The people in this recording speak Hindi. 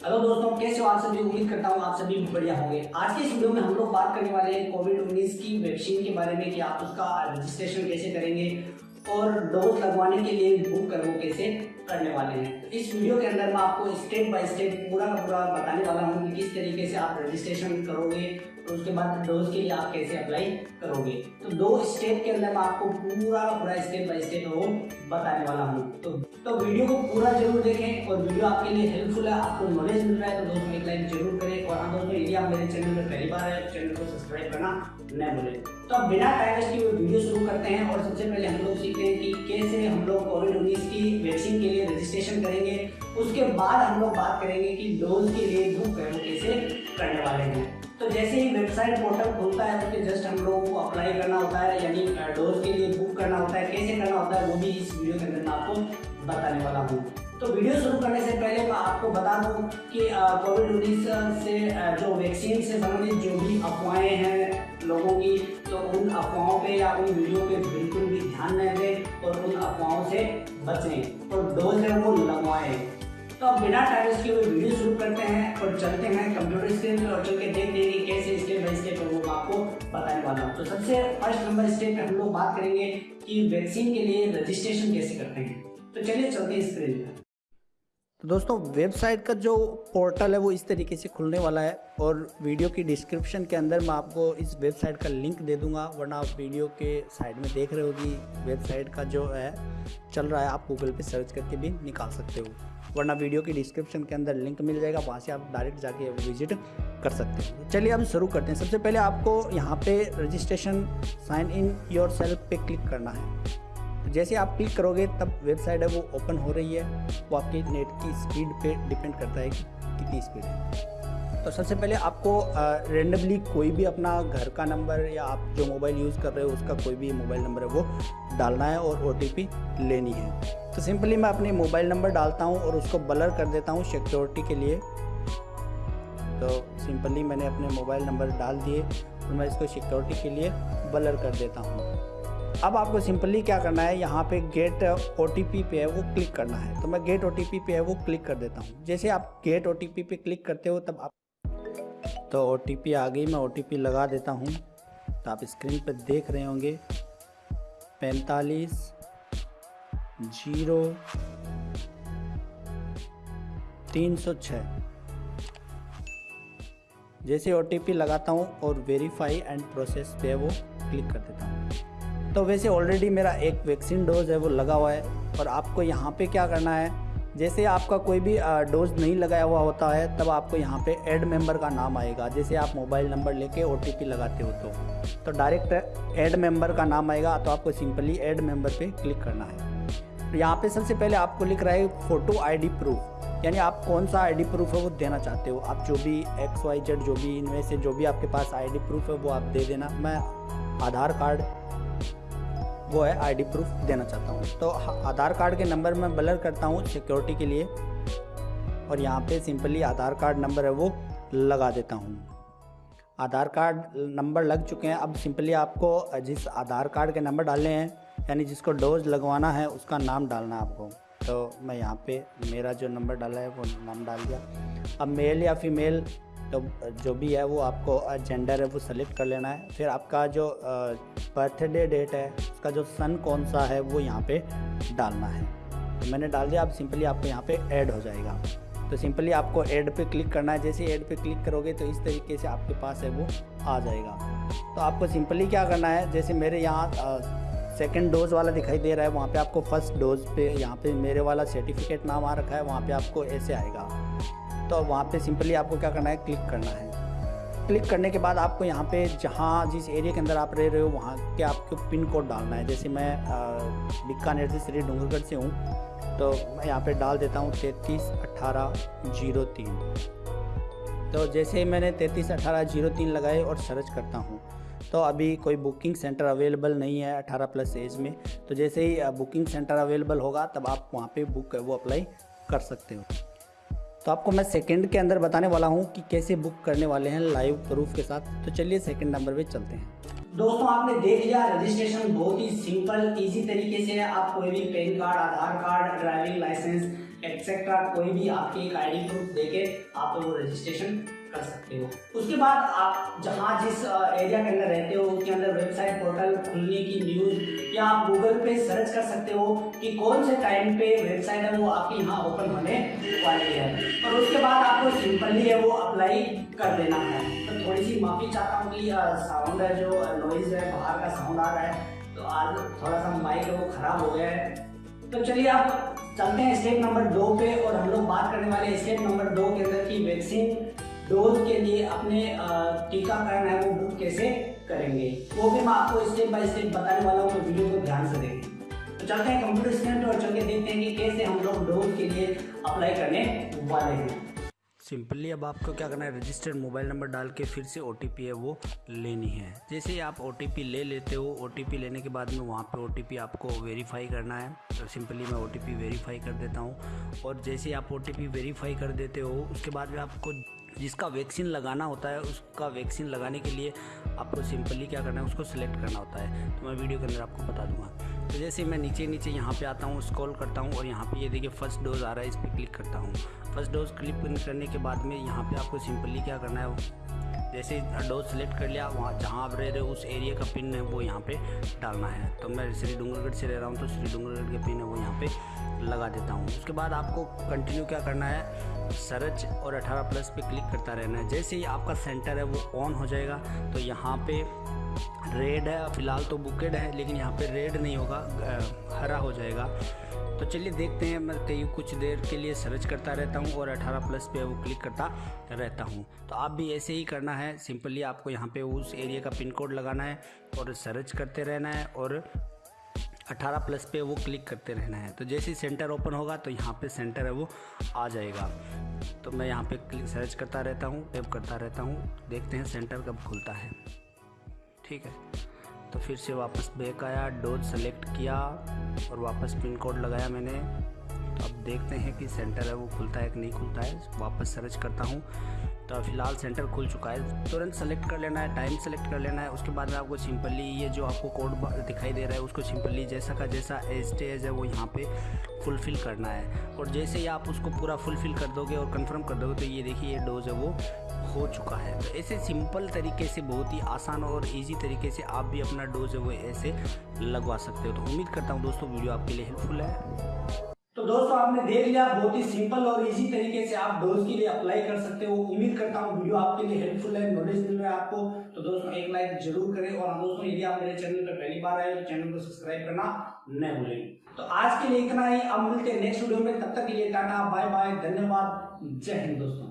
हेलो दोस्तों, कैसे हो आप सभी? उम्मीद करता हूँ आप सभी बढ़िया होंगे। आज के इस वीडियो में हम लोग बात करने वाले हैं कोविड 19 की वैक्सीन के बारे में कि आप उसका रजिस्ट्रेशन कैसे करेंगे और डोज लगवाने के लिए बुक करो कैसे करने वाले हैं। इस वीडियो के अंदर मैं आपको स्टेप बाय स्टेप पूरा का पूरा बताने वाला हूँ कि किस तरीके से आप रजिस्ट्रेशन करोगे और उसके बाद डोज के लिए आप कैसे अप्लाई करोगे। तो दो स्टेप के अंदर मैं आपको पूरा का पूरा स्टेप बाय स्टेप वो बताने वाला हूँ। तो तो वीडियो को पूरा ज़रूर देखें और वीडियो आपके लिए हेल्पफुल है, आपको नॉलेज मिल रहा है तो दोस्तों एक लाइक ज़रूर करें और हाँ दोस्तों, यदि आप मेरे चैनल पर पहली बार है चैनल को सब्सक्राइब करना न भूलें। तो अब बिना टाइम वेस्ट की वीडियो शुरू करते हैं और सबसे पहले हम लोग सीखते हैं कि कैसे हम लोग कोविड उन्नीस की वैक्सीन के लिए रजिस्ट्रेशन करेंगे, उसके बाद हम लोग बात करेंगे कि डोज के लिए बुक कैसे करने वाले हैं। तो जैसे ही वेबसाइट पोर्टल खुलता है उसके जस्ट हम लोगों को अप्लाई करना होता है, यानी डोज के लिए बुक करना होता है। कैसे करना होता है, वो भी इस वीडियो के अंदर मैं आपको बताने वाला हूँ। तो वीडियो शुरू करने से पहले मैं आपको बता दूँ कि कोविड उन्नीस से जो वैक्सीन से संबंधित जो भी अफवाहें हैं लोगों की तो उन अफवाहों पे या उन वीडियो पे बिल्कुल ध्यान न दें और उन अफवाहों से बचें और डोज है वो लगवाएँ। तो अब बिना टाइम के हुए वीडियो शुरू करते हैं और चलते हैं कंप्यूटर स्क्रीन पर और चल के देखते हैं कैसे स्टेप बाई स्टेप वो मैं आपको बताने वाला हूँ। तो सबसे फ़र्स्ट नंबर स्टेप पे हम लोग बात करेंगे कि वैक्सीन के लिए रजिस्ट्रेशन कैसे करते हैं। तो चलिए चलते हैं स्क्रीन पर। तो दोस्तों वेबसाइट का जो पोर्टल है वो इस तरीके से खुलने वाला है और वीडियो की डिस्क्रिप्शन के अंदर मैं आपको इस वेबसाइट का लिंक दे दूँगा, वरना आप वीडियो के साइड में देख रहे हो कि वेबसाइट का जो है, चल रहा है, आप गूगल पे सर्च करके भी निकाल सकते हो। वरना वीडियो की डिस्क्रिप्शन के अंदर लिंक मिल जाएगा, वहाँ से आप डायरेक्ट जाके विज़िट कर सकते हो। चलिए अब शुरू करते हैं। सबसे पहले आपको यहाँ पे registration sign in yourself पे क्लिक करना है। जैसे आप क्लिक करोगे, तब वेबसाइट है, वो ओपन हो रही है। वो आपकी नेट की स्पीड पे डिपेंड करता है कि कितनी स्पीड है। तो सबसे पहले आपको रेंडमली कोई भी अपना घर का नंबर या आप जो मोबाइल यूज़ कर रहे हो, उसका कोई भी मोबाइल नंबर है, वो डालना है और ओटीपी लेनी है। तो सिंपली मैं अपने मोबाइल नंबर डालता हूँ और उसको ब्लर कर देता हूँ सिक्योरिटी के लिए। तो सिंपली मैंने अपने मोबाइल नंबर डाल दिए और मैं इसको सिक्योरिटी के लिए ब्लर कर देता हूँ। अब आपको सिंपली क्या करना है, यहाँ पे गेट ओटीपी पे है, वो क्लिक करना है। तो मैं गेट ओटीपी पे है, वो क्लिक कर देता हूँ। जैसे आप गेट ओटीपी पे क्लिक करते हो, तब आप तो ओटीपी आ गई, मैं ओटीपी लगा देता हूँ। तो आप स्क्रीन पर देख रहे होंगे, पैंतालीस, ज़ीरो, तीन सौ छः जैसे ओटीपी लगाता हूँ और वेरीफाई एंड प्रोसेस पे वो क्लिक कर देता हूँ। तो वैसे ऑलरेडी मेरा एक वैक्सीन डोज है, वो लगा हुआ है। और आपको यहाँ पे क्या करना है, जैसे आपका कोई भी डोज नहीं लगाया हुआ होता है, तब आपको यहाँ पे ऐड मेंबर का नाम आएगा। जैसे आप मोबाइल नंबर लेके ओटीपी लगाते हो तो। तो डायरेक्ट ऐड मेंबर का नाम आएगा तो आपको सिंपली ऐड मेंबर पे क्लिक करना है। यहाँ पे सबसे पहले आपको लिख रहा है फ़ोटो आईडी प्रूफ यानी आप कौन सा आईडी प्रूफ है वो देना चाहते हो। आप जो भी एक्स वाई जेड जो भी इनमें से जो भी आपके पास आईडी प्रूफ है, वो आप दे देना। मैं आधार कार्ड वो है आईडी प्रूफ देना चाहता हूँ। तो आधार कार्ड के नंबर में ब्लर करता हूँ सिक्योरिटी के लिए। और यहाँ पे सिंपली आधार कार्ड नंबर है वो लगा देता हूँ। आधार कार्ड नंबर लग चुके हैं। अब सिंपली आपको जिस आधार कार्ड के नंबर डालने हैं, यानी जिसको डोज लगवाना है, उसका नाम डालना है आपको। तो मैं यहाँ पे मेरा जो नंबर डाला है, वो नाम डाल दिया। अब मेल या फीमेल तो जो भी है वो आपको जेंडर है वो सेलेक्ट कर लेना है। फिर आपका जो बर्थडे डेट है, उसका जो सन कौन सा है वो यहाँ पे डालना है। तो मैंने डाल दिया आप सिंपली आपको यहाँ पे ऐड हो जाएगा। तो सिंपली आपको ऐड पे क्लिक करना है। जैसे ऐड पे क्लिक करोगे तो इस तरीके से आपके पास है वो आ जाएगा। तो आपको सिंपली क्या करना है, जैसे मेरे यहाँ सेकेंड डोज वाला दिखाई दे रहा है, वहाँ पे आपको फ़र्स्ट डोज पे यहाँ पे मेरे वाला सर्टिफिकेट नाम आ रखा है, वहाँ पे आपको ऐसे आएगा। तो वहाँ पे सिंपली आपको क्या करना है? क्लिक करना है। क्लिक करने के बाद आपको यहाँ पे जहाँ जिस एरिया के अंदर आप रह रहे हो, वहाँ के आपको पिन कोड डालना है। जैसे मैं बीकानेर से श्री डूंगरगढ़ से हूँ तो मैं यहाँ पे डाल देता हूँ तैंतीस अट्ठारह ज़ीरो तीन। तो जैसे ही मैंने तैंतीस अठारह ज़ीरो तीन लगाए और सर्च करता हूँ तो अभी कोई बुकिंग सेंटर अवेलेबल नहीं है 18 प्लस एज में। तो जैसे ही बुकिंग सेंटर अवेलेबल होगा, तब आप वहाँ पे बुक, वो अप्लाई कर सकते हो। तो आपको मैं सेकंड के अंदर बताने वाला हूँ कि कैसे बुक करने वाले हैं लाइव प्रूफ के साथ। तो चलिए सेकंड नंबर पे चलते हैं। दोस्तों, आपने देख लिया रजिस्ट्रेशन बहुत ही सिंपल इजी तरीके से आप कोई भी PAN card Aadhaar card driving licence etcetera कोई भी आपकी एक आईडी प्रूफ देके आप वो रजिस्ट्रेशन कर सकते हो। उसके बाद आप जहाँ जिस एरिया के अंदर रहते हो, उसके अंदर वेबसाइट पोर्टल खुलने की न्यूज़ या आप गूगल पे सर्च कर सकते हो कि कौन से टाइम पे वेबसाइट है वो आपके यहाँ ओपन होने वाली है। और उसके बाद आपको सिंपली है वो अप्लाई कर देना है। तो थोड़ी सी माफ़ी चाहता हूँ कि साउंड है जो नॉइज़ है, बाहर का साउंड आ रहा है तो आज थोड़ा सा माइक है वो ख़राब हो गया है। तो चलिए आप चलते हैं स्टेप नंबर दो पे और हम लोग बात करने वाले स्टेप नंबर दो के अंदर की वैक्सीन डोज के लिए अपने टीकाकरण है वो बुक कैसे करेंगे? वो भी मैं आपको स्टेप बाय स्टेप बताने वाला हूँ तो वीडियो को ध्यान से देखें। तो चलते हैं कंप्यूटर स्टूडेंट और चल के देखते हैं कि कैसे हम लोग डोज के लिए अप्लाई करने वाले हैं। सिंपली अब आपको क्या करना है रजिस्टर्ड मोबाइल नंबर डाल के फिर से ओ है वो लेनी है। जैसे ही आप ओ ले लेते हो ओटीपी लेने के बाद में वहाँ पे ओ आपको वेरीफाई करना है। तो सिंपली मैं ओ वेरीफाई कर देता हूँ। और जैसे ही आप ओटीपी वेरीफाई कर देते हो, उसके बाद में आपको जिसका वैक्सीन लगाना होता है, उसका वैक्सीन लगाने के लिए आपको सिंपली क्या करना है, उसको सिलेक्ट करना होता है। तो मैं वीडियो के अंदर आपको बता दूँगा। तो जैसे मैं नीचे नीचे यहाँ पे आता हूँ, स्क्रॉल करता हूँ और यहाँ पे ये यह देखिए फ़र्स्ट डोज आ रहा है, इस पर क्लिक करता हूँ। फ़र्स्ट डोज क्लिक करने के बाद में यहाँ पर आपको सिंपली क्या करना है जैसे डोज सेलेक्ट कर लिया, वहाँ जहाँ आप रह रहे हो, उस एरिया का पिन है वो यहाँ पे डालना है। तो मैं श्री डूंगरगढ़ से रह रहा हूँ तो श्री डूंगरगढ़ के पिन है वो यहाँ पे लगा देता हूँ। उसके बाद आपको कंटिन्यू क्या करना है सर्च और 18 प्लस पे क्लिक करता रहना है। जैसे ही आपका सेंटर है, वो ऑन हो जाएगा तो यहाँ पे रेड है, फ़िलहाल तो बुकेड है, लेकिन यहाँ पे रेड नहीं होगा हरा हो जाएगा। तो चलिए देखते हैं, मैं कई कुछ देर के लिए सर्च करता रहता हूँ और 18 प्लस पे वो क्लिक करता रहता हूँ। तो आप भी ऐसे ही करना है सिंपली आपको यहाँ पे उस एरिया का पिन कोड लगाना है और सर्च करते रहना है और 18 प्लस पे वो क्लिक करते रहना है। तो जैसे ही सेंटर ओपन होगा तो यहाँ पे सेंटर है वो आ जाएगा। तो मैं यहाँ पे क्लिक सर्च करता रहता हूँ टैप करता रहता हूँ, देखते हैं सेंटर कब खुलता है। ठीक है। तो फिर से वापस बैक आया डोज सेलेक्ट किया और वापस पिन कोड लगाया मैंने। तो अब देखते हैं कि सेंटर है वो खुलता है कि नहीं खुलता है। वापस सर्च करता हूँ। तो फ़िलहाल सेंटर खुल चुका है। तुरंत सेलेक्ट कर लेना है टाइम सेलेक्ट कर लेना है। उसके बाद में आपको सिंपली ये जो आपको कोड दिखाई दे रहा है, उसको सिंपली जैसा का जैसा एज है, वो यहाँ पे फुलफ़िल करना है। और जैसे ही आप उसको पूरा फुलफ़िल कर दोगे और कंफर्म कर दोगे तो ये देखिए ये डोज है वो हो चुका है। तो ऐसे सिंपल तरीके से, बहुत ही आसान और इजी तरीके से आप भी अपना डोज है वो ऐसे लगवा सकते हो। तो उम्मीद करता हूँ दोस्तों, वीडियो आपके लिए हेल्पफुल है। तो दोस्तों, आपने देख लिया, बहुत ही सिंपल और इजी तरीके से आप डोज के लिए अप्लाई कर सकते हो। उम्मीद करता हूँ वीडियो आपके लिए हेल्पफुल है नॉलेज मिल रहा है आपको। तो दोस्तों, एक लाइक ज़रूर करें और दोस्तों, यदि आप मेरे चैनल पर पहली बार आए तो चैनल को सब्सक्राइब करना न भूलें। तो आज के लिए इतना ही। अब मिलते हैं नेक्स्ट वीडियो में। तब तक के लिए टाटा बाय बाय धन्यवाद। जय हिंद दोस्तों।